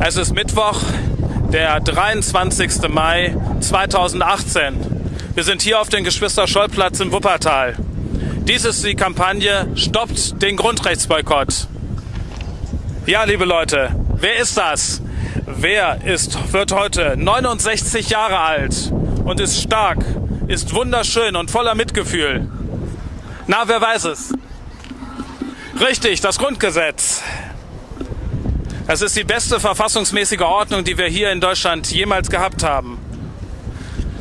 Es ist Mittwoch, der 23. Mai 2018. Wir sind hier auf dem Geschwister-Scholl-Platz im Wuppertal. Dies ist die Kampagne Stoppt den Grundrechtsboykott. Ja, liebe Leute, wer ist das? Wer ist, wird heute 69 Jahre alt und ist stark, ist wunderschön und voller Mitgefühl? Na, wer weiß es? Richtig, das Grundgesetz. Es ist die beste verfassungsmäßige Ordnung, die wir hier in Deutschland jemals gehabt haben.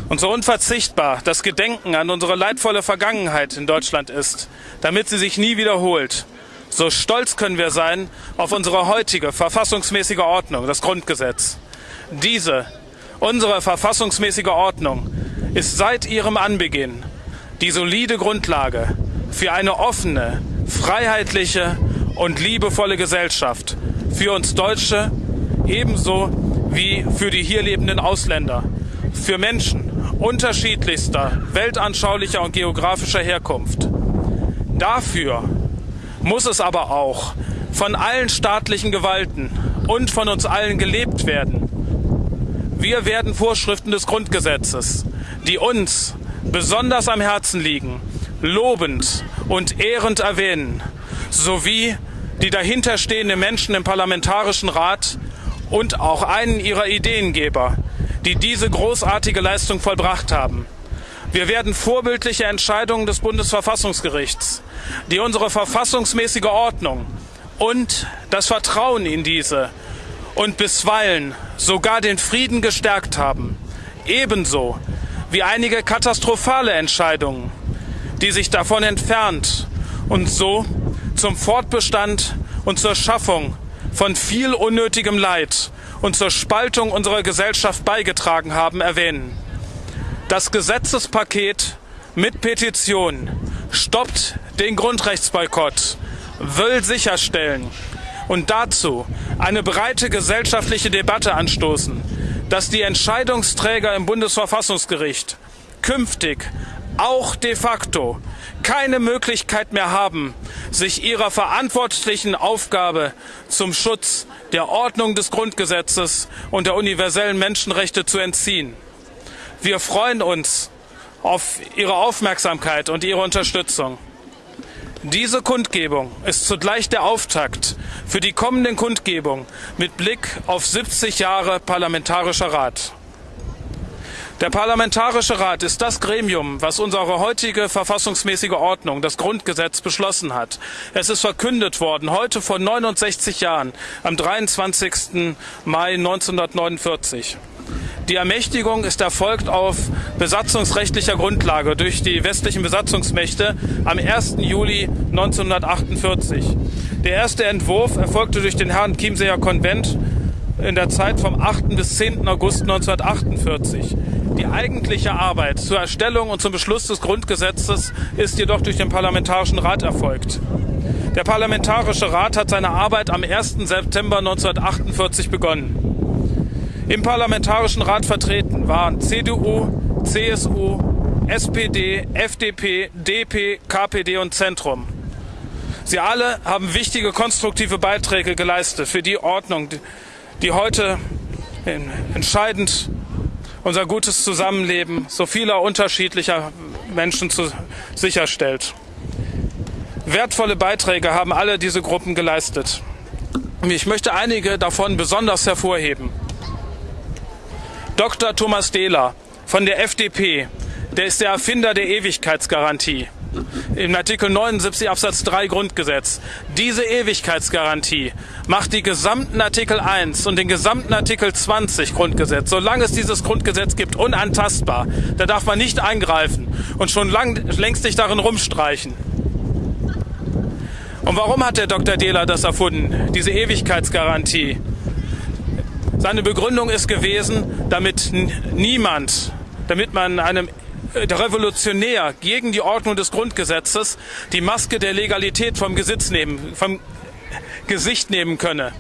Und so unverzichtbar das Gedenken an unsere leidvolle Vergangenheit in Deutschland ist, damit sie sich nie wiederholt. So stolz können wir sein auf unsere heutige verfassungsmäßige Ordnung, das Grundgesetz. Diese, unsere verfassungsmäßige Ordnung, ist seit ihrem Anbeginn die solide Grundlage für eine offene, freiheitliche und liebevolle Gesellschaft, für uns Deutsche ebenso wie für die hier lebenden Ausländer, für Menschen unterschiedlichster weltanschaulicher und geografischer Herkunft. Dafür muss es aber auch von allen staatlichen Gewalten und von uns allen gelebt werden. Wir werden Vorschriften des Grundgesetzes, die uns besonders am Herzen liegen, lobend und ehrend erwähnen, sowie die dahinterstehenden Menschen im Parlamentarischen Rat und auch einen ihrer Ideengeber, die diese großartige Leistung vollbracht haben. Wir werden vorbildliche Entscheidungen des Bundesverfassungsgerichts, die unsere verfassungsmäßige Ordnung und das Vertrauen in diese und bisweilen sogar den Frieden gestärkt haben, ebenso wie einige katastrophale Entscheidungen, die sich davon entfernt und so zum Fortbestand und zur Schaffung von viel unnötigem Leid und zur Spaltung unserer Gesellschaft beigetragen haben, erwähnen. Das Gesetzespaket mit Petition stoppt den Grundrechtsboykott, will sicherstellen und dazu eine breite gesellschaftliche Debatte anstoßen, dass die Entscheidungsträger im Bundesverfassungsgericht künftig auch de facto keine Möglichkeit mehr haben, sich ihrer verantwortlichen Aufgabe zum Schutz der Ordnung des Grundgesetzes und der universellen Menschenrechte zu entziehen. Wir freuen uns auf Ihre Aufmerksamkeit und Ihre Unterstützung. Diese Kundgebung ist zugleich der Auftakt für die kommenden Kundgebungen mit Blick auf 70 Jahre Parlamentarischer Rat. Der Parlamentarische Rat ist das Gremium, was unsere heutige verfassungsmäßige Ordnung, das Grundgesetz, beschlossen hat. Es ist verkündet worden, heute vor 69 Jahren, am 23. Mai 1949. Die Ermächtigung ist erfolgt auf besatzungsrechtlicher Grundlage durch die westlichen Besatzungsmächte am 1. Juli 1948. Der erste Entwurf erfolgte durch den Herrn Chiemseer Konvent in der Zeit vom 8. bis 10. August 1948. Die eigentliche Arbeit zur Erstellung und zum Beschluss des Grundgesetzes ist jedoch durch den Parlamentarischen Rat erfolgt. Der Parlamentarische Rat hat seine Arbeit am 1. September 1948 begonnen. Im Parlamentarischen Rat vertreten waren CDU, CSU, SPD, FDP, DP, KPD und Zentrum. Sie alle haben wichtige konstruktive Beiträge geleistet für die Ordnung, die heute entscheidend unser gutes Zusammenleben so vieler unterschiedlicher Menschen zu, sicherstellt. Wertvolle Beiträge haben alle diese Gruppen geleistet. Ich möchte einige davon besonders hervorheben. Dr. Thomas Dehler von der FDP, der ist der Erfinder der Ewigkeitsgarantie im Artikel 79 Absatz 3 Grundgesetz. Diese Ewigkeitsgarantie macht die gesamten Artikel 1 und den gesamten Artikel 20 Grundgesetz, solange es dieses Grundgesetz gibt, unantastbar. Da darf man nicht eingreifen und schon lang, längst nicht darin rumstreichen. Und warum hat der Dr. Dehler das erfunden, diese Ewigkeitsgarantie? Seine Begründung ist gewesen, damit niemand, damit man einem der Revolutionär gegen die Ordnung des Grundgesetzes die Maske der Legalität vom, Gesetz nehmen, vom Gesicht nehmen könne.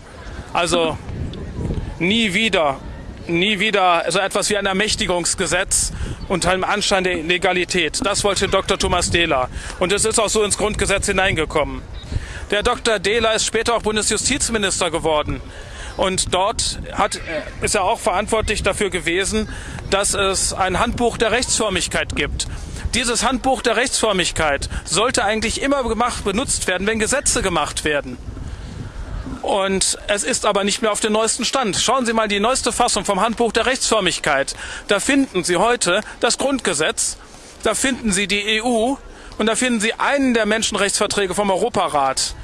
Also nie wieder, nie wieder so etwas wie ein Ermächtigungsgesetz unter einem Anschein der Legalität. Das wollte Dr. Thomas Dehler. Und es ist auch so ins Grundgesetz hineingekommen. Der Dr. Dehler ist später auch Bundesjustizminister geworden. Und dort hat, ist er auch verantwortlich dafür gewesen, dass es ein Handbuch der Rechtsförmigkeit gibt. Dieses Handbuch der Rechtsförmigkeit sollte eigentlich immer gemacht, benutzt werden, wenn Gesetze gemacht werden. Und es ist aber nicht mehr auf dem neuesten Stand. Schauen Sie mal die neueste Fassung vom Handbuch der Rechtsförmigkeit. Da finden Sie heute das Grundgesetz, da finden Sie die EU und da finden Sie einen der Menschenrechtsverträge vom Europarat.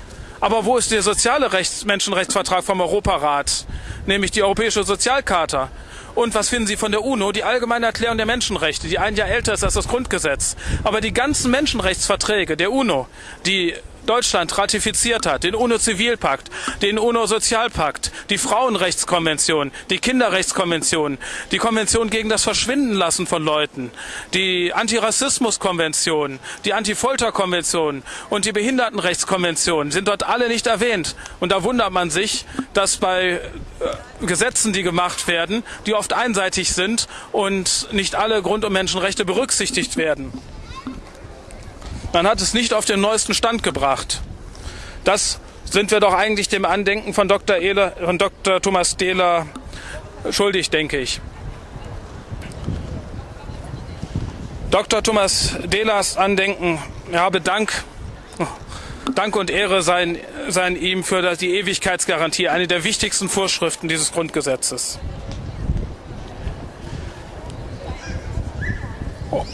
Aber wo ist der soziale Rechts Menschenrechtsvertrag vom Europarat, nämlich die Europäische Sozialcharta? Und was finden Sie von der UNO? Die Allgemeine Erklärung der Menschenrechte, die ein Jahr älter ist als das Grundgesetz. Aber die ganzen Menschenrechtsverträge der UNO, die Deutschland ratifiziert hat, den UNO-Zivilpakt, den UNO-Sozialpakt, die Frauenrechtskonvention, die Kinderrechtskonvention, die Konvention gegen das Verschwindenlassen von Leuten, die Antirassismuskonvention, die Antifolterkonvention und die Behindertenrechtskonvention sind dort alle nicht erwähnt. Und da wundert man sich, dass bei äh, Gesetzen, die gemacht werden, die oft einseitig sind und nicht alle Grund- und Menschenrechte berücksichtigt werden. Man hat es nicht auf den neuesten Stand gebracht. Das sind wir doch eigentlich dem Andenken von Dr. Ehler, von Dr. Thomas Dehler schuldig, denke ich. Dr. Thomas Dehlers Andenken habe Dank, Dank und Ehre seien, seien ihm für die Ewigkeitsgarantie, eine der wichtigsten Vorschriften dieses Grundgesetzes.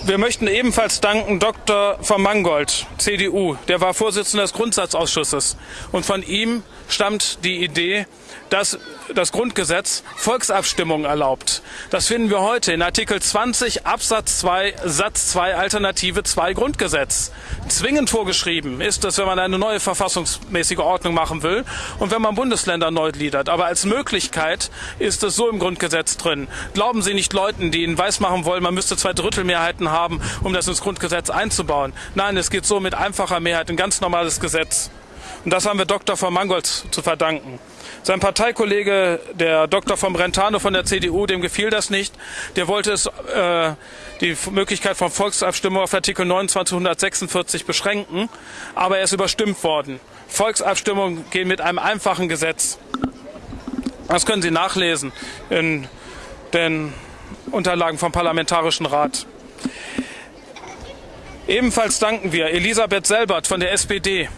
Wir möchten ebenfalls danken Dr. von Mangold, CDU. Der war Vorsitzender des Grundsatzausschusses. Und von ihm stammt die Idee, dass das Grundgesetz Volksabstimmungen erlaubt. Das finden wir heute in Artikel 20 Absatz 2 Satz 2 Alternative 2 Grundgesetz. Zwingend vorgeschrieben ist es, wenn man eine neue verfassungsmäßige Ordnung machen will und wenn man Bundesländer neu gliedert. Aber als Möglichkeit ist es so im Grundgesetz drin. Glauben Sie nicht Leuten, die Ihnen weismachen wollen, man müsste zwei Drittelmehrheiten haben, um das ins Grundgesetz einzubauen. Nein, es geht so mit einfacher Mehrheit, ein ganz normales Gesetz. Und das haben wir Dr. von Mangold zu verdanken. Sein Parteikollege, der Dr. von Brentano von der CDU, dem gefiel das nicht. Der wollte es, äh, die Möglichkeit von Volksabstimmung auf Artikel 2946 beschränken, aber er ist überstimmt worden. Volksabstimmungen gehen mit einem einfachen Gesetz. Das können Sie nachlesen in den Unterlagen vom Parlamentarischen Rat. Ebenfalls danken wir Elisabeth Selbert von der SPD.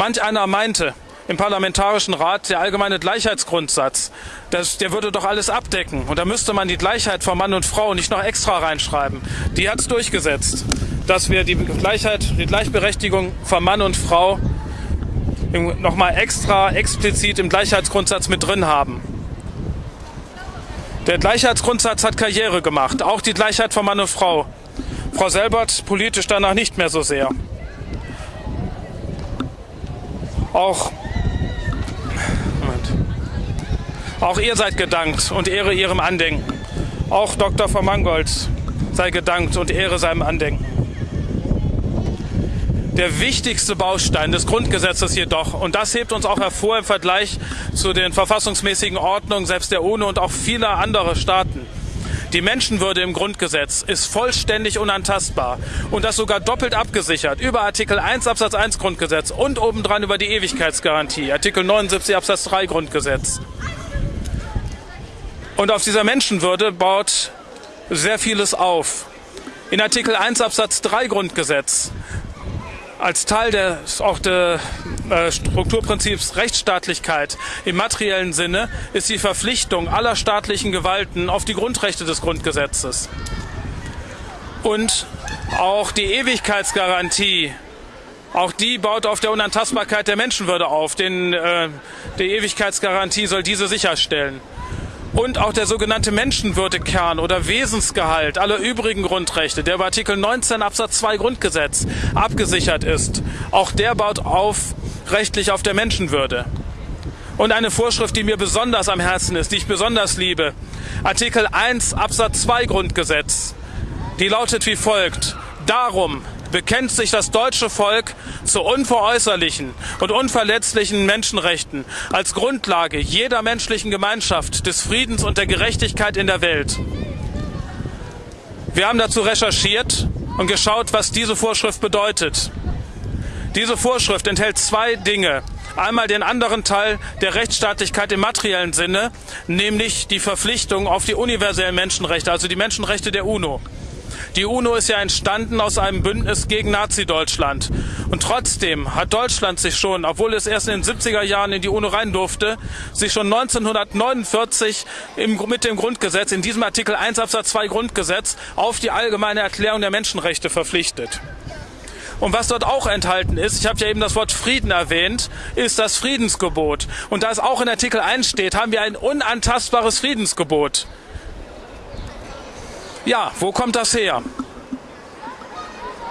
Manch einer meinte, im Parlamentarischen Rat der allgemeine Gleichheitsgrundsatz. Das, der würde doch alles abdecken. Und da müsste man die Gleichheit von Mann und Frau nicht noch extra reinschreiben. Die hat es durchgesetzt, dass wir die Gleichheit, die Gleichberechtigung von Mann und Frau nochmal extra explizit im Gleichheitsgrundsatz mit drin haben. Der Gleichheitsgrundsatz hat Karriere gemacht, auch die Gleichheit von Mann und Frau. Frau Selbert politisch danach nicht mehr so sehr. Auch Auch ihr seid gedankt und Ehre ihrem Andenken. Auch Dr. von Mangold sei gedankt und Ehre seinem Andenken. Der wichtigste Baustein des Grundgesetzes jedoch, und das hebt uns auch hervor im Vergleich zu den verfassungsmäßigen Ordnungen selbst der UNO und auch vieler anderer Staaten, die Menschenwürde im Grundgesetz ist vollständig unantastbar und das sogar doppelt abgesichert über Artikel 1 Absatz 1 Grundgesetz und obendran über die Ewigkeitsgarantie, Artikel 79 Absatz 3 Grundgesetz. Und auf dieser Menschenwürde baut sehr vieles auf. In Artikel 1 Absatz 3 Grundgesetz als Teil des auch des äh, Strukturprinzips Rechtsstaatlichkeit im materiellen Sinne ist die Verpflichtung aller staatlichen Gewalten auf die Grundrechte des Grundgesetzes. Und auch die Ewigkeitsgarantie, auch die baut auf der Unantastbarkeit der Menschenwürde auf. Denn äh, die Ewigkeitsgarantie soll diese sicherstellen und auch der sogenannte Menschenwürdekern oder Wesensgehalt aller übrigen Grundrechte, der bei Artikel 19 Absatz 2 Grundgesetz abgesichert ist, auch der baut auf rechtlich auf der Menschenwürde. Und eine Vorschrift, die mir besonders am Herzen ist, die ich besonders liebe, Artikel 1 Absatz 2 Grundgesetz, die lautet wie folgt. Darum bekennt sich das deutsche Volk zu unveräußerlichen und unverletzlichen Menschenrechten als Grundlage jeder menschlichen Gemeinschaft, des Friedens und der Gerechtigkeit in der Welt. Wir haben dazu recherchiert und geschaut, was diese Vorschrift bedeutet. Diese Vorschrift enthält zwei Dinge. Einmal den anderen Teil der Rechtsstaatlichkeit im materiellen Sinne, nämlich die Verpflichtung auf die universellen Menschenrechte, also die Menschenrechte der UNO. Die UNO ist ja entstanden aus einem Bündnis gegen Nazi-Deutschland. Und trotzdem hat Deutschland sich schon, obwohl es erst in den 70er Jahren in die UNO rein durfte, sich schon 1949 im, mit dem Grundgesetz, in diesem Artikel 1 Absatz 2 Grundgesetz, auf die allgemeine Erklärung der Menschenrechte verpflichtet. Und was dort auch enthalten ist, ich habe ja eben das Wort Frieden erwähnt, ist das Friedensgebot. Und da es auch in Artikel 1 steht, haben wir ein unantastbares Friedensgebot. Ja, wo kommt das her?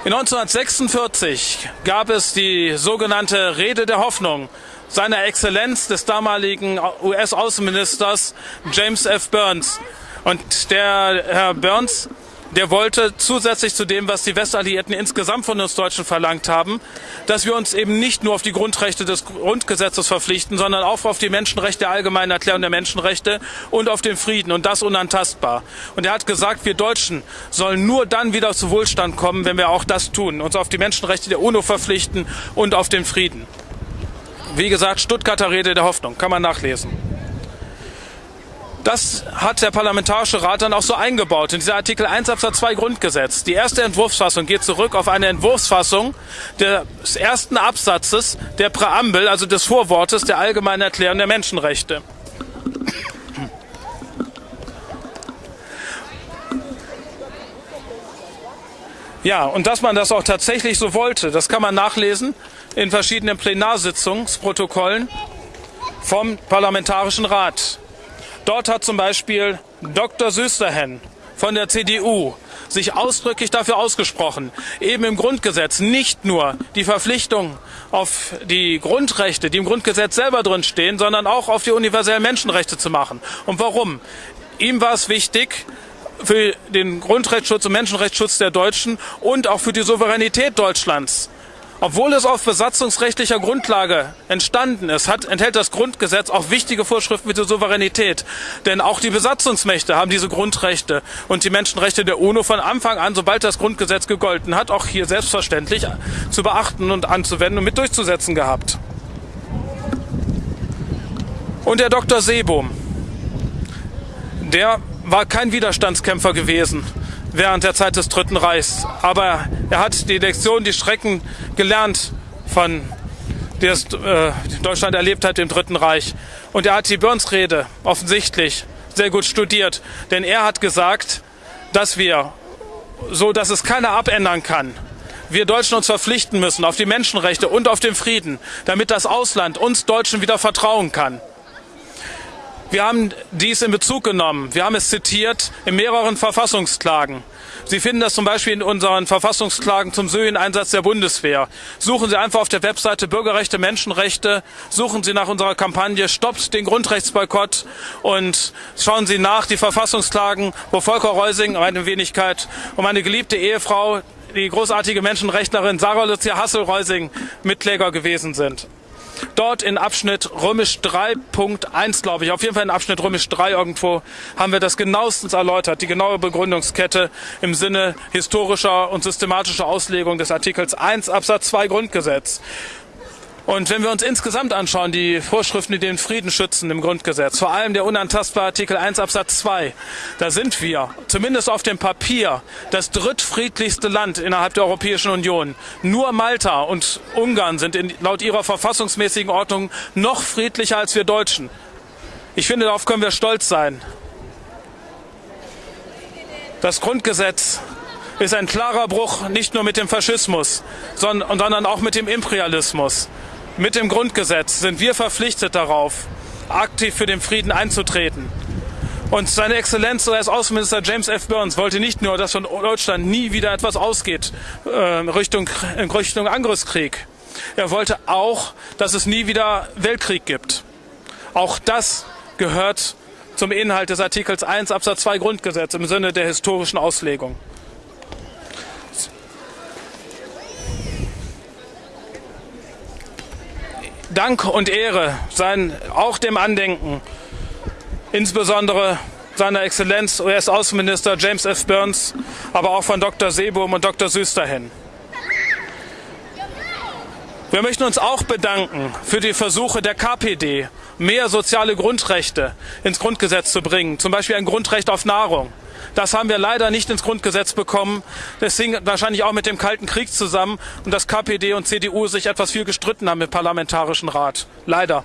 In 1946 gab es die sogenannte Rede der Hoffnung seiner Exzellenz des damaligen US-Außenministers James F. Burns. Und der Herr Burns der wollte zusätzlich zu dem, was die Westalliierten insgesamt von uns Deutschen verlangt haben, dass wir uns eben nicht nur auf die Grundrechte des Grundgesetzes verpflichten, sondern auch auf die Menschenrechte der Allgemeinen Erklärung der Menschenrechte und auf den Frieden und das unantastbar. Und er hat gesagt, wir Deutschen sollen nur dann wieder zu Wohlstand kommen, wenn wir auch das tun, uns auf die Menschenrechte der UNO verpflichten und auf den Frieden. Wie gesagt, Stuttgarter Rede der Hoffnung, kann man nachlesen. Das hat der Parlamentarische Rat dann auch so eingebaut in dieser Artikel 1 Absatz 2 Grundgesetz. Die erste Entwurfsfassung geht zurück auf eine Entwurfsfassung des ersten Absatzes der Präambel, also des Vorwortes der Allgemeinen Erklärung der Menschenrechte. Ja, und dass man das auch tatsächlich so wollte, das kann man nachlesen in verschiedenen Plenarsitzungsprotokollen vom Parlamentarischen Rat. Dort hat zum Beispiel Dr. Süsterhen von der CDU sich ausdrücklich dafür ausgesprochen, eben im Grundgesetz nicht nur die Verpflichtung auf die Grundrechte, die im Grundgesetz selber drin stehen, sondern auch auf die universellen Menschenrechte zu machen. Und warum? Ihm war es wichtig, für den Grundrechtsschutz und Menschenrechtsschutz der Deutschen und auch für die Souveränität Deutschlands obwohl es auf besatzungsrechtlicher Grundlage entstanden ist, hat, enthält das Grundgesetz auch wichtige Vorschriften wie die Souveränität. Denn auch die Besatzungsmächte haben diese Grundrechte und die Menschenrechte der UNO von Anfang an, sobald das Grundgesetz gegolten hat, auch hier selbstverständlich zu beachten und anzuwenden und mit durchzusetzen gehabt. Und der Dr. Seebohm, der war kein Widerstandskämpfer gewesen während der Zeit des Dritten Reichs. Aber er hat die Lektion, die Schrecken gelernt von der äh, Deutschland erlebt hat im Dritten Reich. Und er hat die Burns-Rede offensichtlich sehr gut studiert. Denn er hat gesagt, dass wir, so dass es keiner abändern kann, wir Deutschen uns verpflichten müssen auf die Menschenrechte und auf den Frieden, damit das Ausland uns Deutschen wieder vertrauen kann. Wir haben dies in Bezug genommen. Wir haben es zitiert in mehreren Verfassungsklagen. Sie finden das zum Beispiel in unseren Verfassungsklagen zum Syrien-Einsatz der Bundeswehr. Suchen Sie einfach auf der Webseite Bürgerrechte, Menschenrechte, suchen Sie nach unserer Kampagne Stoppt den Grundrechtsboykott und schauen Sie nach die Verfassungsklagen, wo Volker Reusing, meine Wenigkeit, und meine geliebte Ehefrau, die großartige Menschenrechtlerin Sarah Lucia Hassel-Reusing Mitkläger gewesen sind dort in Abschnitt römisch 3.1, glaube ich, auf jeden Fall in Abschnitt römisch 3 irgendwo, haben wir das genauestens erläutert, die genaue Begründungskette im Sinne historischer und systematischer Auslegung des Artikels 1 Absatz 2 Grundgesetz. Und wenn wir uns insgesamt anschauen, die Vorschriften, die den Frieden schützen im Grundgesetz, vor allem der unantastbare Artikel 1 Absatz 2, da sind wir, zumindest auf dem Papier, das drittfriedlichste Land innerhalb der Europäischen Union. Nur Malta und Ungarn sind in, laut ihrer verfassungsmäßigen Ordnung noch friedlicher als wir Deutschen. Ich finde, darauf können wir stolz sein. Das Grundgesetz ist ein klarer Bruch nicht nur mit dem Faschismus, sondern auch mit dem Imperialismus. Mit dem Grundgesetz sind wir verpflichtet darauf, aktiv für den Frieden einzutreten. Und seine Exzellenz als Außenminister James F. Burns wollte nicht nur, dass von Deutschland nie wieder etwas ausgeht äh, Richtung, in Richtung Angriffskrieg. Er wollte auch, dass es nie wieder Weltkrieg gibt. Auch das gehört zum Inhalt des Artikels 1 Absatz 2 Grundgesetz im Sinne der historischen Auslegung. Dank und Ehre seien auch dem Andenken, insbesondere seiner Exzellenz US-Außenminister James F. Burns, aber auch von Dr. Seebohm und Dr. Süsterhen. Wir möchten uns auch bedanken für die Versuche der KPD, mehr soziale Grundrechte ins Grundgesetz zu bringen, zum Beispiel ein Grundrecht auf Nahrung. Das haben wir leider nicht ins Grundgesetz bekommen. Das hing wahrscheinlich auch mit dem Kalten Krieg zusammen und dass KPD und CDU sich etwas viel gestritten haben im Parlamentarischen Rat. Leider.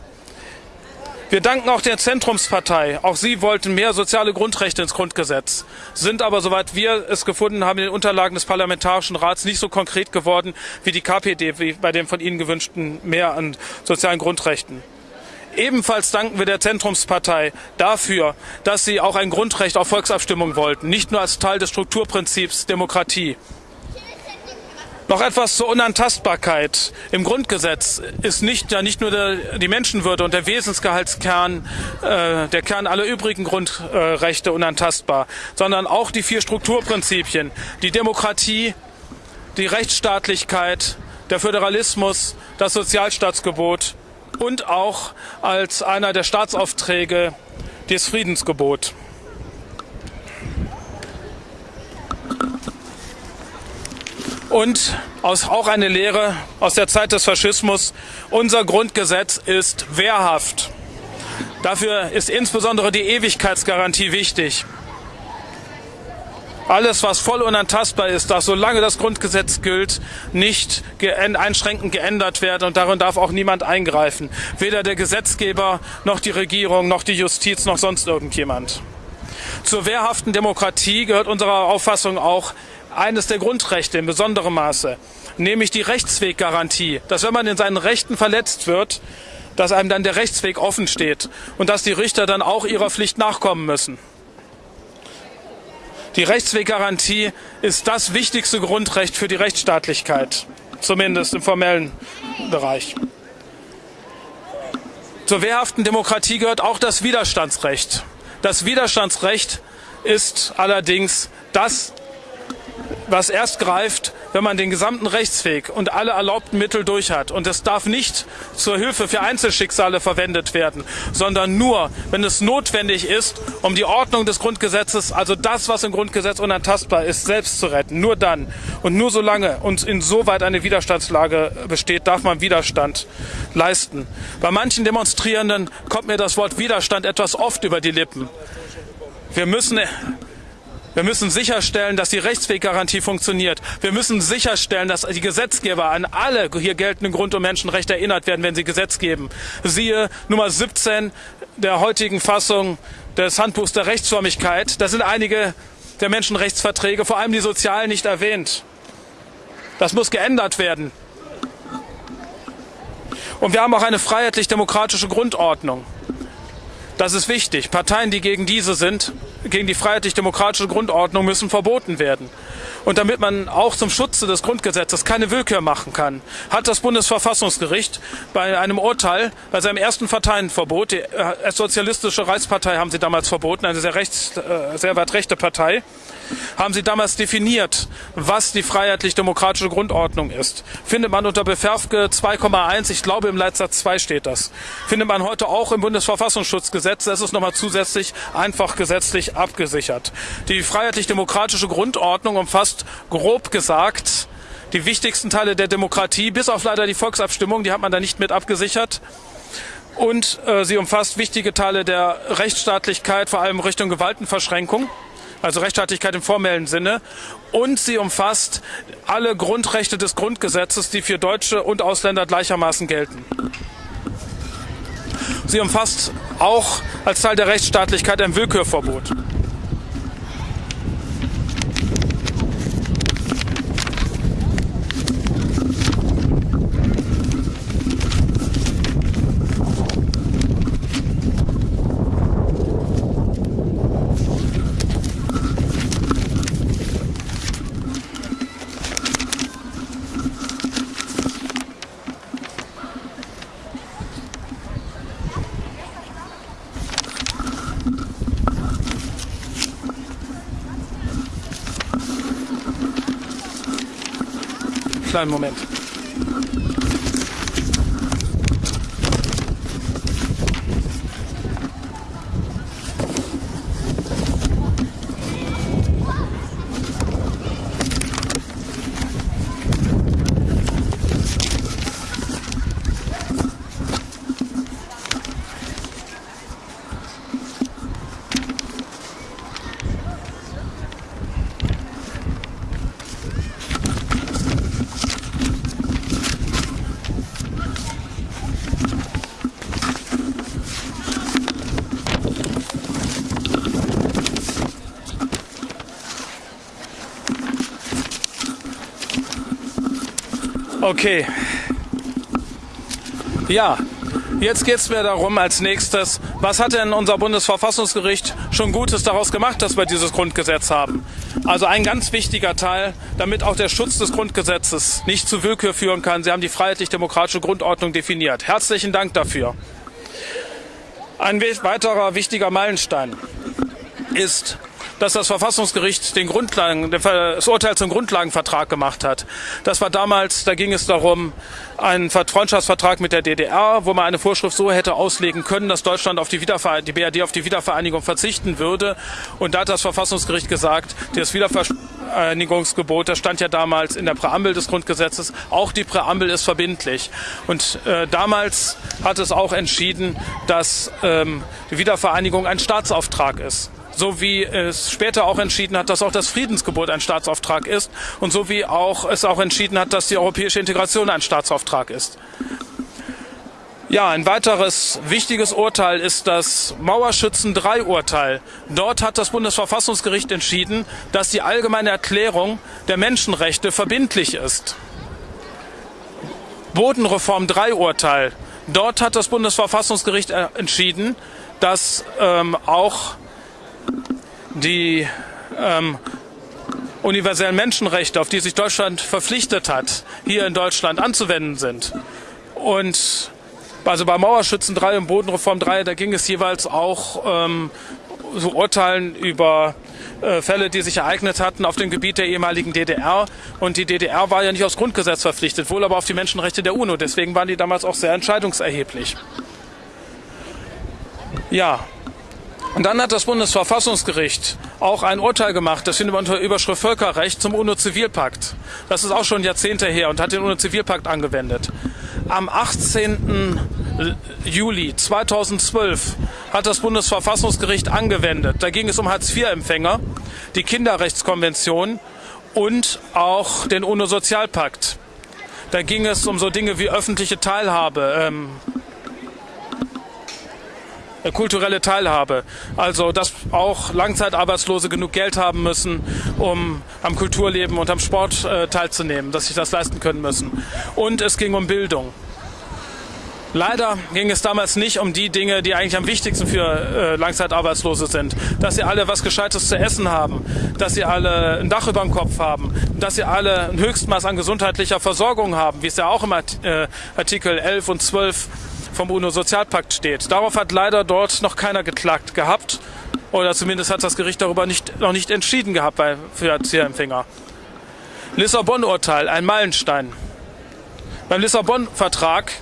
Wir danken auch der Zentrumspartei. Auch sie wollten mehr soziale Grundrechte ins Grundgesetz, sind aber, soweit wir es gefunden haben, in den Unterlagen des Parlamentarischen Rats nicht so konkret geworden wie die KPD, wie bei dem von Ihnen gewünschten mehr an sozialen Grundrechten. Ebenfalls danken wir der Zentrumspartei dafür, dass sie auch ein Grundrecht auf Volksabstimmung wollten, nicht nur als Teil des Strukturprinzips Demokratie. Noch etwas zur Unantastbarkeit. Im Grundgesetz ist nicht, ja nicht nur der, die Menschenwürde und der Wesensgehaltskern, äh, der Kern aller übrigen Grundrechte unantastbar, sondern auch die vier Strukturprinzipien, die Demokratie, die Rechtsstaatlichkeit, der Föderalismus, das Sozialstaatsgebot und auch als einer der Staatsaufträge das Friedensgebot. Und auch eine Lehre aus der Zeit des Faschismus, unser Grundgesetz ist wehrhaft. Dafür ist insbesondere die Ewigkeitsgarantie wichtig. Alles, was voll unantastbar ist, darf, solange das Grundgesetz gilt, nicht einschränkend geändert werden und darin darf auch niemand eingreifen. Weder der Gesetzgeber, noch die Regierung, noch die Justiz, noch sonst irgendjemand. Zur wehrhaften Demokratie gehört unserer Auffassung auch eines der Grundrechte in besonderem Maße, nämlich die Rechtsweggarantie, dass wenn man in seinen Rechten verletzt wird, dass einem dann der Rechtsweg offen steht und dass die Richter dann auch ihrer Pflicht nachkommen müssen. Die Rechtsweggarantie ist das wichtigste Grundrecht für die Rechtsstaatlichkeit, zumindest im formellen Bereich. Zur wehrhaften Demokratie gehört auch das Widerstandsrecht. Das Widerstandsrecht ist allerdings das was erst greift, wenn man den gesamten Rechtsweg und alle erlaubten Mittel durch hat. Und es darf nicht zur Hilfe für Einzelschicksale verwendet werden, sondern nur, wenn es notwendig ist, um die Ordnung des Grundgesetzes, also das, was im Grundgesetz unantastbar ist, selbst zu retten. Nur dann und nur solange und insoweit eine Widerstandslage besteht, darf man Widerstand leisten. Bei manchen Demonstrierenden kommt mir das Wort Widerstand etwas oft über die Lippen. Wir müssen wir müssen sicherstellen, dass die Rechtsweggarantie funktioniert. Wir müssen sicherstellen, dass die Gesetzgeber an alle hier geltenden Grund- und Menschenrechte erinnert werden, wenn sie Gesetz geben. Siehe Nummer 17 der heutigen Fassung des Handbuchs der Rechtsförmigkeit. Da sind einige der Menschenrechtsverträge, vor allem die sozialen, nicht erwähnt. Das muss geändert werden. Und wir haben auch eine freiheitlich-demokratische Grundordnung. Das ist wichtig. Parteien, die gegen diese sind, gegen die freiheitlich-demokratische Grundordnung, müssen verboten werden. Und damit man auch zum Schutze des Grundgesetzes keine Willkür machen kann, hat das Bundesverfassungsgericht bei einem Urteil, bei seinem ersten Parteienverbot, die äh, Sozialistische Reichspartei haben sie damals verboten, eine sehr, rechts, äh, sehr weit rechte Partei, haben sie damals definiert, was die freiheitlich-demokratische Grundordnung ist. Findet man unter Beferfke 2,1, ich glaube im Leitsatz 2 steht das. Findet man heute auch im Bundesverfassungsschutzgesetz, das ist nochmal zusätzlich einfach gesetzlich abgesichert. Die freiheitlich-demokratische Grundordnung umfasst grob gesagt die wichtigsten Teile der Demokratie, bis auf leider die Volksabstimmung, die hat man da nicht mit abgesichert und äh, sie umfasst wichtige Teile der Rechtsstaatlichkeit, vor allem Richtung Gewaltenverschränkung also Rechtsstaatlichkeit im formellen Sinne. Und sie umfasst alle Grundrechte des Grundgesetzes, die für Deutsche und Ausländer gleichermaßen gelten. Sie umfasst auch als Teil der Rechtsstaatlichkeit ein Willkürverbot. Kleinen Moment. Okay. Ja, jetzt geht es mir darum als nächstes, was hat denn unser Bundesverfassungsgericht schon Gutes daraus gemacht, dass wir dieses Grundgesetz haben? Also ein ganz wichtiger Teil, damit auch der Schutz des Grundgesetzes nicht zu Willkür führen kann. Sie haben die freiheitlich-demokratische Grundordnung definiert. Herzlichen Dank dafür. Ein weiterer wichtiger Meilenstein ist dass das Verfassungsgericht den Grundlagen, das Urteil zum Grundlagenvertrag gemacht hat. Das war damals, da ging es darum, einen Freundschaftsvertrag mit der DDR, wo man eine Vorschrift so hätte auslegen können, dass Deutschland auf die, die BRD auf die Wiedervereinigung verzichten würde. Und da hat das Verfassungsgericht gesagt, das Wiedervereinigungsgebot, das stand ja damals in der Präambel des Grundgesetzes, auch die Präambel ist verbindlich. Und äh, damals hat es auch entschieden, dass ähm, die Wiedervereinigung ein Staatsauftrag ist so wie es später auch entschieden hat, dass auch das Friedensgebot ein Staatsauftrag ist und so wie auch es auch entschieden hat, dass die europäische Integration ein Staatsauftrag ist. Ja, ein weiteres wichtiges Urteil ist das Mauerschützen 3 Urteil. Dort hat das Bundesverfassungsgericht entschieden, dass die allgemeine Erklärung der Menschenrechte verbindlich ist. Bodenreform 3 Urteil. Dort hat das Bundesverfassungsgericht äh, entschieden, dass ähm, auch die ähm, universellen Menschenrechte, auf die sich Deutschland verpflichtet hat, hier in Deutschland anzuwenden sind. Und also bei Mauerschützen 3 und Bodenreform 3, da ging es jeweils auch ähm, so Urteilen über äh, Fälle, die sich ereignet hatten auf dem Gebiet der ehemaligen DDR. Und die DDR war ja nicht aufs Grundgesetz verpflichtet, wohl aber auf die Menschenrechte der UNO. Deswegen waren die damals auch sehr entscheidungserheblich. Ja, und dann hat das Bundesverfassungsgericht auch ein Urteil gemacht, das findet man unter Überschrift Völkerrecht zum UNO-Zivilpakt. Das ist auch schon Jahrzehnte her und hat den UNO-Zivilpakt angewendet. Am 18. Juli 2012 hat das Bundesverfassungsgericht angewendet. Da ging es um Hartz-IV-Empfänger, die Kinderrechtskonvention und auch den UNO-Sozialpakt. Da ging es um so Dinge wie öffentliche Teilhabe, ähm, äh, kulturelle Teilhabe. Also, dass auch Langzeitarbeitslose genug Geld haben müssen, um am Kulturleben und am Sport äh, teilzunehmen, dass sich das leisten können müssen. Und es ging um Bildung. Leider ging es damals nicht um die Dinge, die eigentlich am wichtigsten für äh, Langzeitarbeitslose sind. Dass sie alle was Gescheites zu essen haben, dass sie alle ein Dach über dem Kopf haben, dass sie alle ein Höchstmaß an gesundheitlicher Versorgung haben, wie es ja auch im äh, Artikel 11 und 12 vom UNO-Sozialpakt steht. Darauf hat leider dort noch keiner geklagt gehabt. Oder zumindest hat das Gericht darüber nicht, noch nicht entschieden gehabt bei, für Erzieherempfänger. Lissabon-Urteil, ein Meilenstein. Beim Lissabon-Vertrag,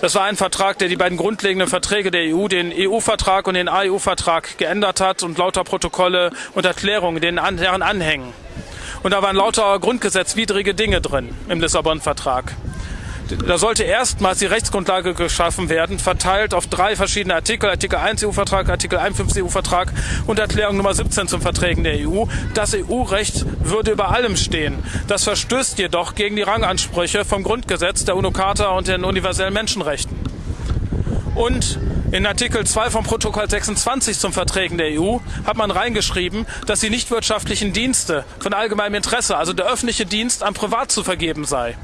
das war ein Vertrag, der die beiden grundlegenden Verträge der EU, den EU-Vertrag und den AEU-Vertrag geändert hat und lauter Protokolle und Erklärungen, denen deren anhängen. Und da waren lauter grundgesetzwidrige Dinge drin im Lissabon-Vertrag. Da sollte erstmals die Rechtsgrundlage geschaffen werden, verteilt auf drei verschiedene Artikel, Artikel 1 EU-Vertrag, Artikel 51 EU-Vertrag und Erklärung Nummer 17 zum Verträgen der EU. Das EU-Recht würde über allem stehen. Das verstößt jedoch gegen die Rangansprüche vom Grundgesetz, der UNO-Charta und den universellen Menschenrechten. Und in Artikel 2 vom Protokoll 26 zum Verträgen der EU hat man reingeschrieben, dass die nichtwirtschaftlichen Dienste von allgemeinem Interesse, also der öffentliche Dienst, an Privat zu vergeben sei.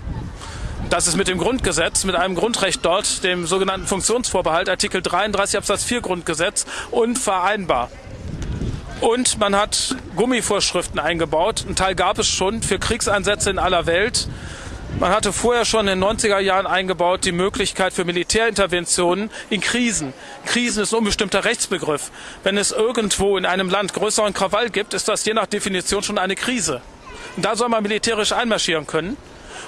Das ist mit dem Grundgesetz, mit einem Grundrecht dort, dem sogenannten Funktionsvorbehalt, Artikel 33 Absatz 4 Grundgesetz, unvereinbar. Und man hat Gummivorschriften eingebaut. Ein Teil gab es schon für Kriegseinsätze in aller Welt. Man hatte vorher schon in den 90er Jahren eingebaut die Möglichkeit für Militärinterventionen in Krisen. Krisen ist ein unbestimmter Rechtsbegriff. Wenn es irgendwo in einem Land größeren Krawall gibt, ist das je nach Definition schon eine Krise. Und da soll man militärisch einmarschieren können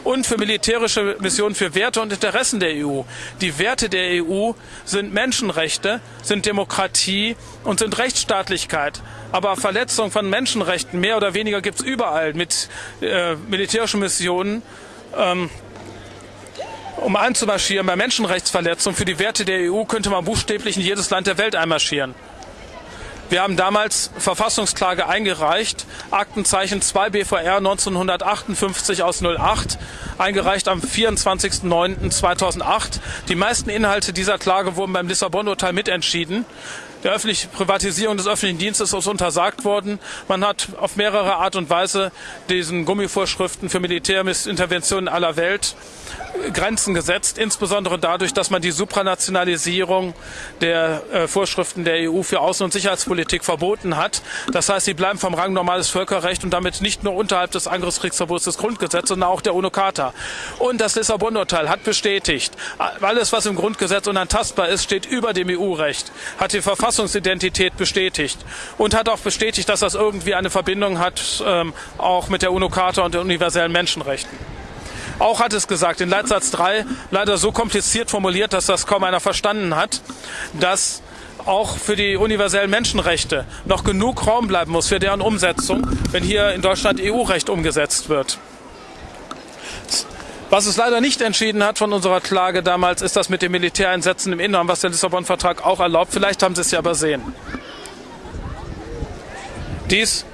und für militärische Missionen für Werte und Interessen der EU. Die Werte der EU sind Menschenrechte, sind Demokratie und sind Rechtsstaatlichkeit. Aber Verletzung von Menschenrechten mehr oder weniger gibt es überall mit äh, militärischen Missionen. Ähm, um einzumarschieren bei Menschenrechtsverletzungen für die Werte der EU könnte man buchstäblich in jedes Land der Welt einmarschieren. Wir haben damals Verfassungsklage eingereicht, Aktenzeichen 2 BVR 1958 aus 08, eingereicht am 24.09.2008. Die meisten Inhalte dieser Klage wurden beim Lissabon-Urteil mitentschieden. Der öffentlichen Privatisierung des öffentlichen Dienstes ist untersagt worden. Man hat auf mehrere Art und Weise diesen Gummivorschriften für Militärinterventionen aller Welt Grenzen gesetzt, insbesondere dadurch, dass man die Supranationalisierung der äh, Vorschriften der EU für Außen- und Sicherheitspolitik verboten hat. Das heißt, sie bleiben vom Rang normales Völkerrecht und damit nicht nur unterhalb des Angriffskriegsverbots des Grundgesetzes, sondern auch der UNO-Charta. Und das Lissabon-Urteil hat bestätigt, alles, was im Grundgesetz unantastbar ist, steht über dem EU-Recht, hat die Verfassungsidentität bestätigt und hat auch bestätigt, dass das irgendwie eine Verbindung hat, ähm, auch mit der UNO-Charta und den universellen Menschenrechten. Auch hat es gesagt, in Leitsatz 3 leider so kompliziert formuliert, dass das kaum einer verstanden hat, dass auch für die universellen Menschenrechte noch genug Raum bleiben muss für deren Umsetzung, wenn hier in Deutschland EU-Recht umgesetzt wird. Was es leider nicht entschieden hat von unserer Klage damals, ist das mit den Militäreinsätzen im Inneren, was der Lissabon-Vertrag auch erlaubt. Vielleicht haben Sie es ja übersehen. Dies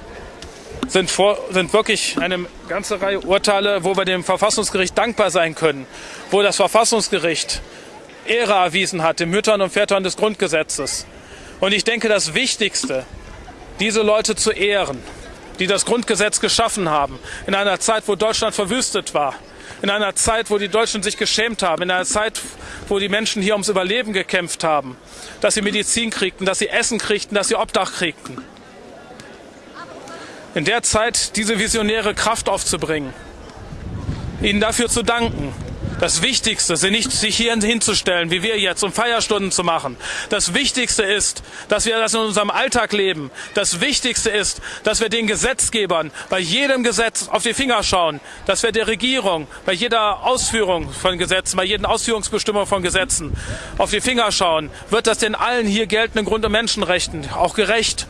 sind, vor, sind wirklich eine ganze Reihe Urteile, wo wir dem Verfassungsgericht dankbar sein können, wo das Verfassungsgericht Ehre erwiesen hat den Müttern und Vätern des Grundgesetzes. Und ich denke, das Wichtigste, diese Leute zu ehren, die das Grundgesetz geschaffen haben, in einer Zeit, wo Deutschland verwüstet war, in einer Zeit, wo die Deutschen sich geschämt haben, in einer Zeit, wo die Menschen hier ums Überleben gekämpft haben, dass sie Medizin kriegten, dass sie Essen kriegten, dass sie Obdach kriegten in der Zeit diese visionäre Kraft aufzubringen, ihnen dafür zu danken. Das Wichtigste sind nicht, sich hier hinzustellen, wie wir jetzt, um Feierstunden zu machen. Das Wichtigste ist, dass wir das in unserem Alltag leben. Das Wichtigste ist, dass wir den Gesetzgebern bei jedem Gesetz auf die Finger schauen, dass wir der Regierung bei jeder Ausführung von Gesetzen, bei jeder Ausführungsbestimmung von Gesetzen auf die Finger schauen. Wird das den allen hier geltenden Grund- und Menschenrechten auch gerecht?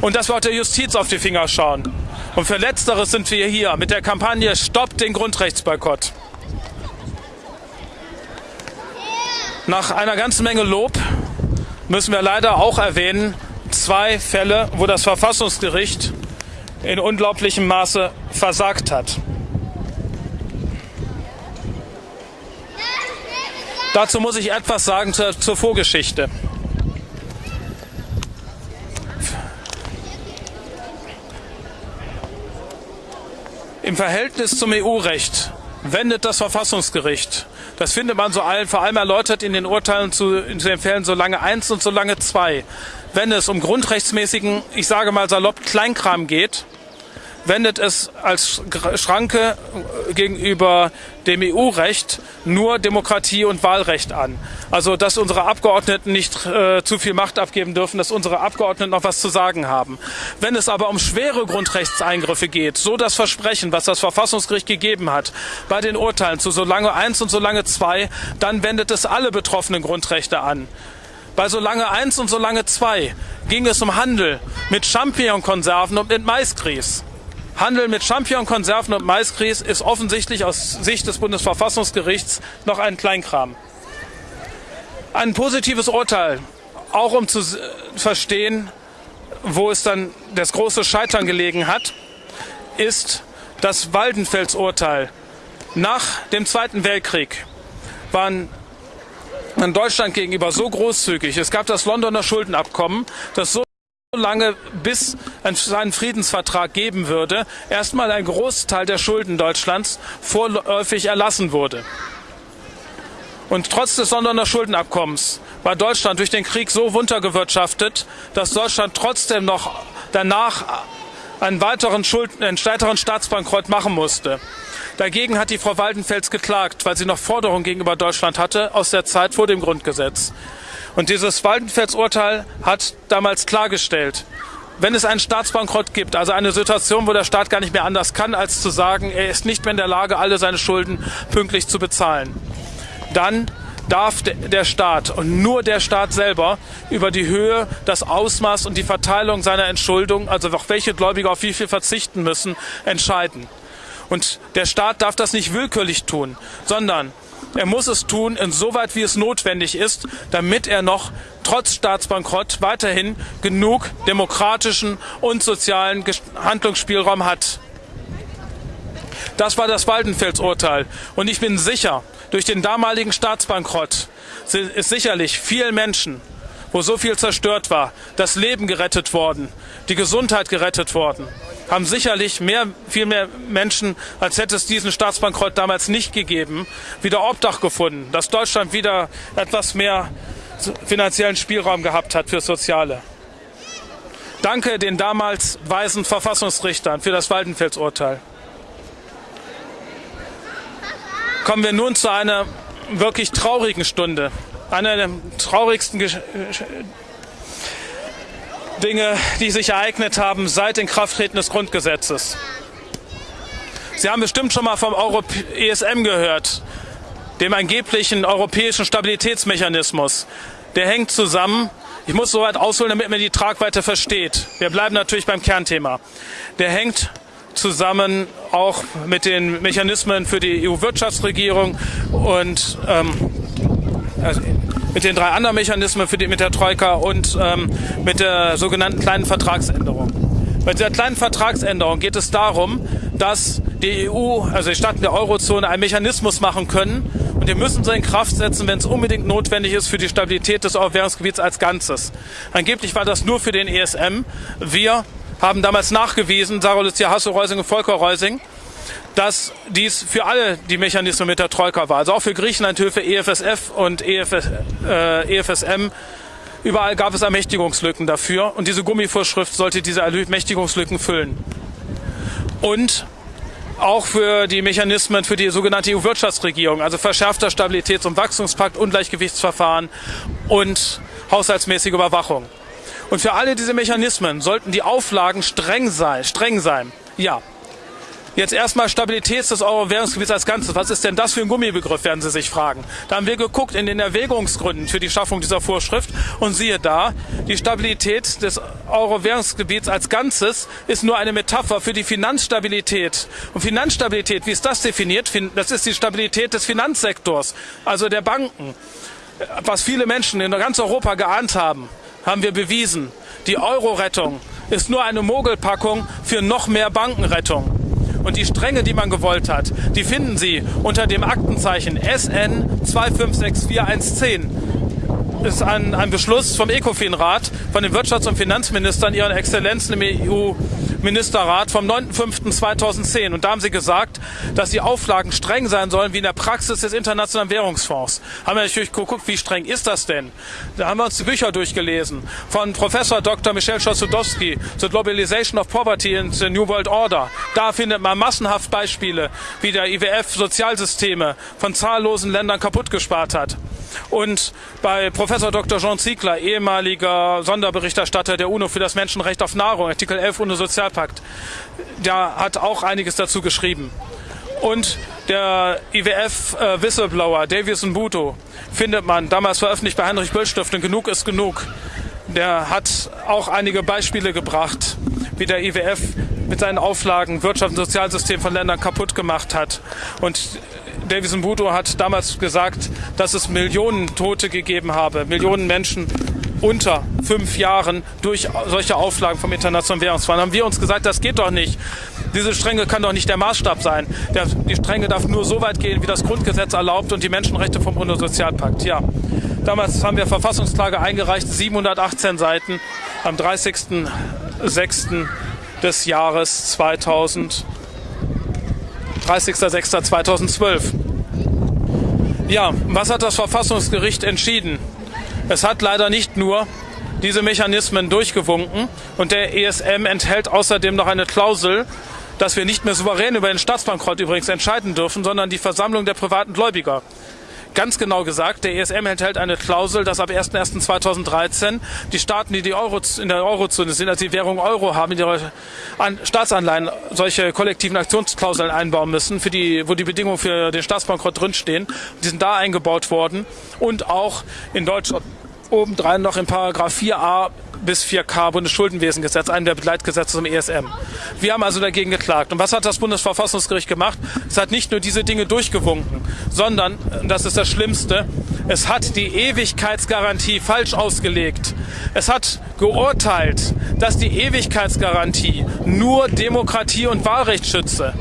und dass wir auch der Justiz auf die Finger schauen. Und für Letzteres sind wir hier mit der Kampagne Stoppt den Grundrechtsboykott. Nach einer ganzen Menge Lob müssen wir leider auch erwähnen, zwei Fälle, wo das Verfassungsgericht in unglaublichem Maße versagt hat. Dazu muss ich etwas sagen zur, zur Vorgeschichte. Im Verhältnis zum EU-Recht wendet das Verfassungsgericht, das findet man so allen, vor allem erläutert in den Urteilen zu, in den Fällen so lange eins und so lange zwei, wenn es um grundrechtsmäßigen, ich sage mal salopp, Kleinkram geht, wendet es als Schranke gegenüber dem EU-Recht nur Demokratie und Wahlrecht an. Also, dass unsere Abgeordneten nicht äh, zu viel Macht abgeben dürfen, dass unsere Abgeordneten noch was zu sagen haben. Wenn es aber um schwere Grundrechtseingriffe geht, so das Versprechen, was das Verfassungsgericht gegeben hat, bei den Urteilen zu Solange eins und Solange zwei, dann wendet es alle betroffenen Grundrechte an. Bei Solange eins und Solange zwei ging es um Handel mit Champignonkonserven und mit Maisgrieß. Handel mit Champignon-Konserven und Maisgrieß ist offensichtlich aus Sicht des Bundesverfassungsgerichts noch ein Kleinkram. Ein positives Urteil, auch um zu verstehen, wo es dann das große Scheitern gelegen hat, ist das Waldenfels-Urteil. Nach dem Zweiten Weltkrieg waren in Deutschland gegenüber so großzügig. Es gab das Londoner Schuldenabkommen, das so lange bis es einen Friedensvertrag geben würde, erstmal ein Großteil der Schulden Deutschlands vorläufig erlassen wurde. Und trotz des Londoner Schuldenabkommens war Deutschland durch den Krieg so runtergewirtschaftet, dass Deutschland trotzdem noch danach einen weiteren, Schulden, einen weiteren Staatsbankrott machen musste. Dagegen hat die Frau Waldenfels geklagt, weil sie noch Forderungen gegenüber Deutschland hatte aus der Zeit vor dem Grundgesetz. Und dieses Waldenfels-Urteil hat damals klargestellt, wenn es einen Staatsbankrott gibt, also eine Situation, wo der Staat gar nicht mehr anders kann, als zu sagen, er ist nicht mehr in der Lage, alle seine Schulden pünktlich zu bezahlen, dann darf der Staat und nur der Staat selber über die Höhe, das Ausmaß und die Verteilung seiner Entschuldung, also auch welche Gläubiger auf wie viel verzichten müssen, entscheiden. Und der Staat darf das nicht willkürlich tun, sondern er muss es tun, insoweit wie es notwendig ist, damit er noch trotz Staatsbankrott weiterhin genug demokratischen und sozialen Handlungsspielraum hat. Das war das Waldenfels-Urteil. Und ich bin sicher, durch den damaligen Staatsbankrott ist sicherlich vielen Menschen wo so viel zerstört war, das Leben gerettet worden, die Gesundheit gerettet worden, haben sicherlich mehr, viel mehr Menschen, als hätte es diesen Staatsbankrott damals nicht gegeben, wieder Obdach gefunden, dass Deutschland wieder etwas mehr finanziellen Spielraum gehabt hat für Soziale. Danke den damals weisen Verfassungsrichtern für das Waldenfels-Urteil. Kommen wir nun zu einer wirklich traurigen Stunde. Einer der traurigsten Gesch Dinge, die sich ereignet haben seit Inkrafttreten des Grundgesetzes. Sie haben bestimmt schon mal vom Europ ESM gehört, dem angeblichen europäischen Stabilitätsmechanismus. Der hängt zusammen. Ich muss so weit ausholen, damit man die Tragweite versteht. Wir bleiben natürlich beim Kernthema. Der hängt zusammen auch mit den Mechanismen für die EU-Wirtschaftsregierung und ähm, also mit den drei anderen Mechanismen für die, mit der Troika und ähm, mit der sogenannten kleinen Vertragsänderung. Bei dieser kleinen Vertragsänderung geht es darum, dass die EU, also die Staaten der Eurozone, einen Mechanismus machen können und wir müssen sie in Kraft setzen, wenn es unbedingt notwendig ist für die Stabilität des Euro-Währungsgebiets als Ganzes. Angeblich war das nur für den ESM. Wir haben damals nachgewiesen, Sarah Lucia Hasso-Reusing und Volker Reusing, dass dies für alle die Mechanismen mit der Troika war. Also auch für Griechenland, Hilfe, EFSF und EFS, äh, EFSM. Überall gab es Ermächtigungslücken dafür und diese Gummivorschrift sollte diese Ermächtigungslücken füllen. Und auch für die Mechanismen für die sogenannte EU-Wirtschaftsregierung, also verschärfter Stabilitäts- und Wachstumspakt, Ungleichgewichtsverfahren und haushaltsmäßige Überwachung. Und für alle diese Mechanismen sollten die Auflagen streng sein. Streng sein. Ja. Jetzt erstmal Stabilität des Euro-Währungsgebiets als Ganzes. Was ist denn das für ein Gummibegriff, werden Sie sich fragen. Da haben wir geguckt in den Erwägungsgründen für die Schaffung dieser Vorschrift und siehe da, die Stabilität des Euro-Währungsgebiets als Ganzes ist nur eine Metapher für die Finanzstabilität. Und Finanzstabilität, wie ist das definiert? Das ist die Stabilität des Finanzsektors, also der Banken. Was viele Menschen in ganz Europa geahnt haben haben wir bewiesen, die Euro-Rettung ist nur eine Mogelpackung für noch mehr Bankenrettung. Und die Stränge, die man gewollt hat, die finden Sie unter dem Aktenzeichen SN 2564110. Ist ein, ein Beschluss vom ECOFIN-Rat, von den Wirtschafts- und Finanzministern, ihren Exzellenzen im EU Ministerrat vom 9.5.2010. Und da haben sie gesagt, dass die Auflagen streng sein sollen wie in der Praxis des Internationalen Währungsfonds. Haben wir natürlich geguckt, wie streng ist das denn? Da haben wir uns die Bücher durchgelesen von Professor Dr. Michel Schossudowski The Globalization of Poverty in the New World Order. Da findet man massenhaft Beispiele, wie der IWF Sozialsysteme von zahllosen Ländern kaputt gespart hat. Und bei Professor Dr. Jean Ziegler, ehemaliger Sonderberichterstatter der UNO für das Menschenrecht auf Nahrung, Artikel 11 UNO-Sozialpakt, der hat auch einiges dazu geschrieben. Und der IWF-Whistleblower äh, Davies Mbuto findet man damals veröffentlicht bei Heinrich Böll Stiftung Genug ist genug. Der hat auch einige Beispiele gebracht, wie der IWF mit seinen Auflagen Wirtschaft und Sozialsystem von Ländern kaputt gemacht hat. Und Davis Mbuto hat damals gesagt, dass es Millionen Tote gegeben habe, Millionen Menschen unter fünf Jahren durch solche Auflagen vom Internationalen Währungsfonds. Haben wir uns gesagt, das geht doch nicht. Diese Strenge kann doch nicht der Maßstab sein. Die Strenge darf nur so weit gehen, wie das Grundgesetz erlaubt und die Menschenrechte vom UNO-Sozialpakt. Ja, damals haben wir Verfassungsklage eingereicht, 718 Seiten am 30.06. des Jahres 2000. 30.06.2012. Ja, was hat das Verfassungsgericht entschieden? Es hat leider nicht nur diese Mechanismen durchgewunken und der ESM enthält außerdem noch eine Klausel, dass wir nicht mehr souverän über den Staatsbankrott übrigens entscheiden dürfen, sondern die Versammlung der privaten Gläubiger. Ganz genau gesagt, der ESM enthält eine Klausel, dass ab 01.01.2013 die Staaten, die, die Euro, in der Eurozone sind, also die Währung Euro haben, in ihre Staatsanleihen solche kollektiven Aktionsklauseln einbauen müssen, für die, wo die Bedingungen für den Staatsbankrott drinstehen. Die sind da eingebaut worden und auch in Deutschland obendrein noch in Paragraph 4a bis 4K Bundesschuldenwesengesetz, einem der Begleitgesetze zum ESM. Wir haben also dagegen geklagt. Und was hat das Bundesverfassungsgericht gemacht? Es hat nicht nur diese Dinge durchgewunken, sondern, das ist das Schlimmste, es hat die Ewigkeitsgarantie falsch ausgelegt. Es hat geurteilt, dass die Ewigkeitsgarantie nur Demokratie und Wahlrecht schütze.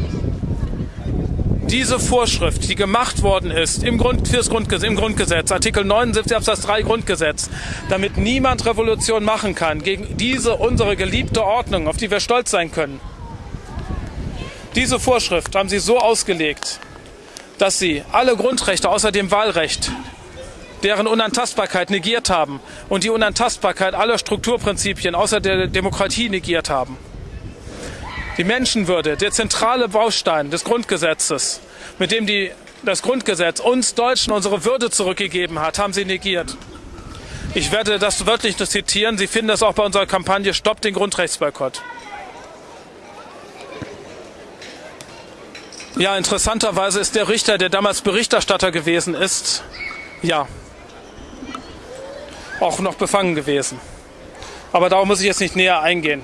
Diese Vorschrift, die gemacht worden ist im, Grund, fürs Grundgesetz, im Grundgesetz, Artikel 79 Absatz 3 Grundgesetz, damit niemand Revolution machen kann gegen diese unsere geliebte Ordnung, auf die wir stolz sein können. Diese Vorschrift haben sie so ausgelegt, dass sie alle Grundrechte außer dem Wahlrecht, deren Unantastbarkeit negiert haben und die Unantastbarkeit aller Strukturprinzipien außer der Demokratie negiert haben. Die Menschenwürde, der zentrale Baustein des Grundgesetzes, mit dem die, das Grundgesetz uns Deutschen unsere Würde zurückgegeben hat, haben sie negiert. Ich werde das wörtlich zitieren. Sie finden das auch bei unserer Kampagne Stopp den Grundrechtsboykott. Ja, interessanterweise ist der Richter, der damals Berichterstatter gewesen ist, ja, auch noch befangen gewesen. Aber darauf muss ich jetzt nicht näher eingehen.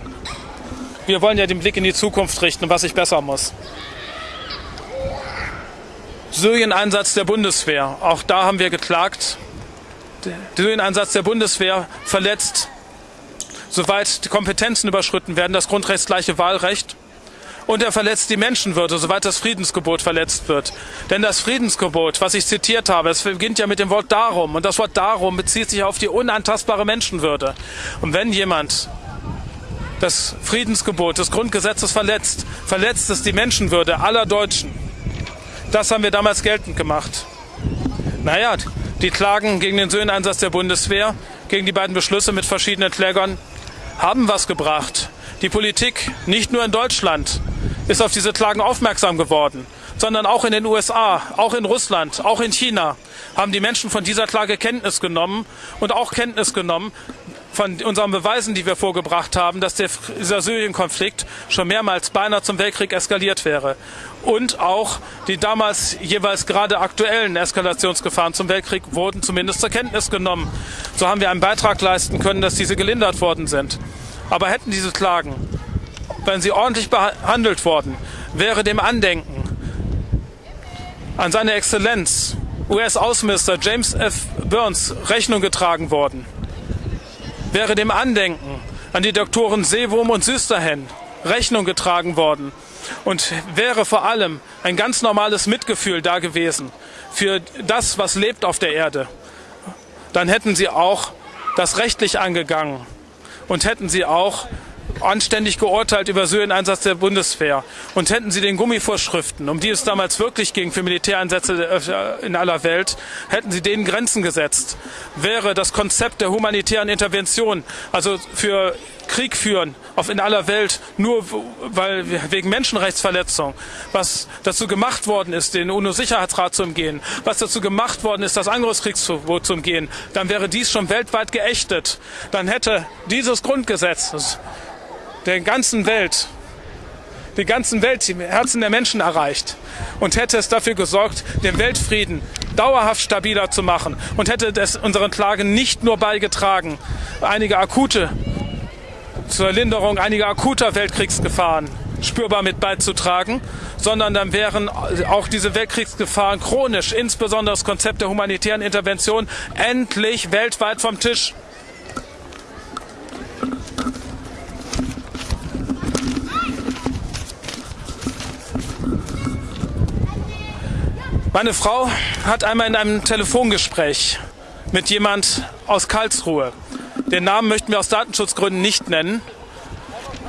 Wir wollen ja den Blick in die Zukunft richten, was ich besser muss. Syrien-Einsatz der Bundeswehr. Auch da haben wir geklagt. Der Syrien-Einsatz der Bundeswehr verletzt, soweit die Kompetenzen überschritten werden, das grundrechtsgleiche Wahlrecht. Und er verletzt die Menschenwürde, soweit das Friedensgebot verletzt wird. Denn das Friedensgebot, was ich zitiert habe, es beginnt ja mit dem Wort darum. Und das Wort darum bezieht sich auf die unantastbare Menschenwürde. Und wenn jemand das Friedensgebot des Grundgesetzes verletzt, verletzt es die Menschenwürde aller Deutschen. Das haben wir damals geltend gemacht. Naja, die Klagen gegen den Söhneinsatz der Bundeswehr, gegen die beiden Beschlüsse mit verschiedenen Klägern, haben was gebracht. Die Politik, nicht nur in Deutschland, ist auf diese Klagen aufmerksam geworden, sondern auch in den USA, auch in Russland, auch in China haben die Menschen von dieser Klage Kenntnis genommen und auch Kenntnis genommen, von unseren Beweisen, die wir vorgebracht haben, dass der, Syrien-Konflikt schon mehrmals beinahe zum Weltkrieg eskaliert wäre. Und auch die damals jeweils gerade aktuellen Eskalationsgefahren zum Weltkrieg wurden zumindest zur Kenntnis genommen. So haben wir einen Beitrag leisten können, dass diese gelindert worden sind. Aber hätten diese Klagen, wenn sie ordentlich behandelt worden, wäre dem Andenken an seine Exzellenz US-Außenminister James F. Burns Rechnung getragen worden wäre dem Andenken an die Doktoren Seewurm und Süsterhen Rechnung getragen worden und wäre vor allem ein ganz normales Mitgefühl da gewesen für das, was lebt auf der Erde, dann hätten sie auch das rechtlich angegangen und hätten sie auch anständig geurteilt über Syrien-Einsatz der Bundeswehr. Und hätten sie den Gummivorschriften, um die es damals wirklich ging für Militäreinsätze in aller Welt, hätten sie denen Grenzen gesetzt, wäre das Konzept der humanitären Intervention, also für Krieg führen auf in aller Welt nur weil wegen Menschenrechtsverletzung, was dazu gemacht worden ist, den UNO-Sicherheitsrat zu umgehen, was dazu gemacht worden ist, das Angriffskriegsverbot zu umgehen, dann wäre dies schon weltweit geächtet. Dann hätte dieses Grundgesetz der ganzen Welt, die ganzen Welt, die Herzen der Menschen erreicht und hätte es dafür gesorgt, den Weltfrieden dauerhaft stabiler zu machen und hätte es unseren Klagen nicht nur beigetragen, einige akute zur Linderung einiger akuter Weltkriegsgefahren spürbar mit beizutragen, sondern dann wären auch diese Weltkriegsgefahren chronisch, insbesondere das Konzept der humanitären Intervention, endlich weltweit vom Tisch. Meine Frau hat einmal in einem Telefongespräch mit jemand aus Karlsruhe, den Namen möchten wir aus Datenschutzgründen nicht nennen,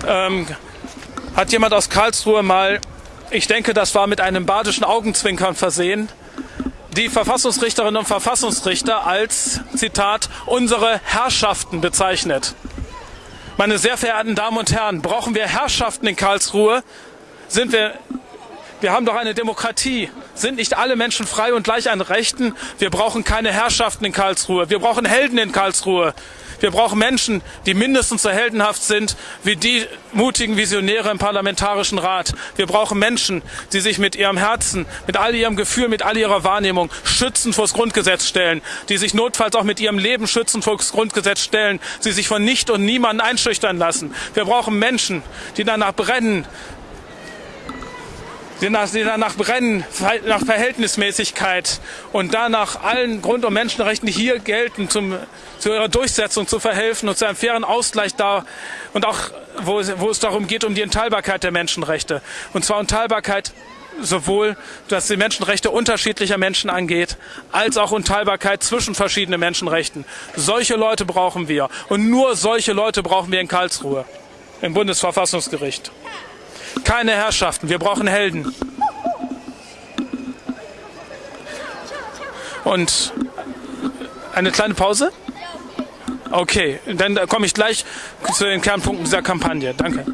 ähm, hat jemand aus Karlsruhe mal, ich denke, das war mit einem badischen Augenzwinkern versehen, die Verfassungsrichterinnen und Verfassungsrichter als, Zitat, unsere Herrschaften bezeichnet. Meine sehr verehrten Damen und Herren, brauchen wir Herrschaften in Karlsruhe? Sind wir wir haben doch eine Demokratie. Sind nicht alle Menschen frei und gleich an Rechten? Wir brauchen keine Herrschaften in Karlsruhe. Wir brauchen Helden in Karlsruhe. Wir brauchen Menschen, die mindestens so heldenhaft sind wie die mutigen Visionäre im Parlamentarischen Rat. Wir brauchen Menschen, die sich mit ihrem Herzen, mit all ihrem Gefühl, mit all ihrer Wahrnehmung schützen vors Grundgesetz stellen, die sich notfalls auch mit ihrem Leben schützen vors Grundgesetz stellen, sie sich von nicht und niemanden einschüchtern lassen. Wir brauchen Menschen, die danach brennen, die danach, brennen, nach Verhältnismäßigkeit und danach allen Grund- und Menschenrechten, die hier gelten, zum, zu ihrer Durchsetzung zu verhelfen und zu einem fairen Ausgleich da und auch, wo, wo es darum geht, um die Entteilbarkeit der Menschenrechte. Und zwar Entteilbarkeit sowohl was die Menschenrechte unterschiedlicher Menschen angeht, als auch Unteilbarkeit zwischen verschiedenen Menschenrechten. Solche Leute brauchen wir. Und nur solche Leute brauchen wir in Karlsruhe, im Bundesverfassungsgericht. Keine Herrschaften, wir brauchen Helden. Und eine kleine Pause? Okay, dann komme ich gleich zu den Kernpunkten dieser Kampagne. Danke.